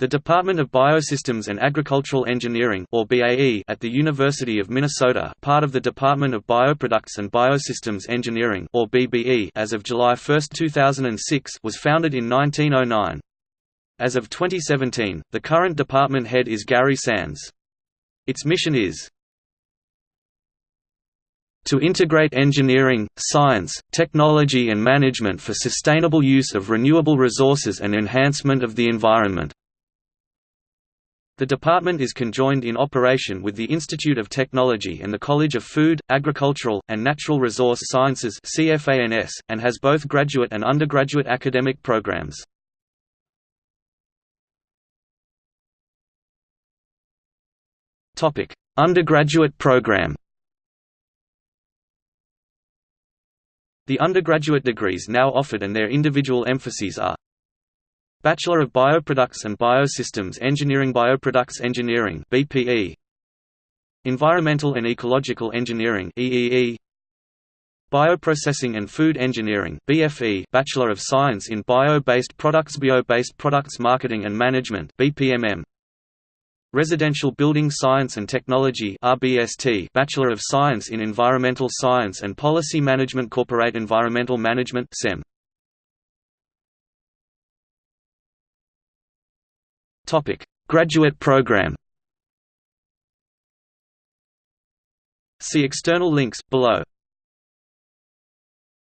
The Department of Biosystems and Agricultural Engineering or BAE at the University of Minnesota, part of the Department of Bioproducts and Biosystems Engineering or BBE as of July 1, 2006, was founded in 1909. As of 2017, the current department head is Gary Sands. Its mission is to integrate engineering, science, technology and management for sustainable use of renewable resources and enhancement of the environment. The department is conjoined in operation with the Institute of Technology and the College of Food, Agricultural, and Natural Resource Sciences and has both graduate and undergraduate academic programs. Undergraduate program The undergraduate degrees now offered and their individual emphases are Bachelor of Bioproducts and Biosystems Engineering Bioproducts Engineering BPE Environmental and Ecological Engineering EEE Bioprocessing and Food Engineering BFE Bachelor of Science in Bio-Based Products Bio-Based Products Marketing and Management BPMM Residential Building Science and Technology RBST Bachelor of Science in Environmental Science and Policy Management Corporate Environmental Management SEM Topic: Graduate program. See external links below.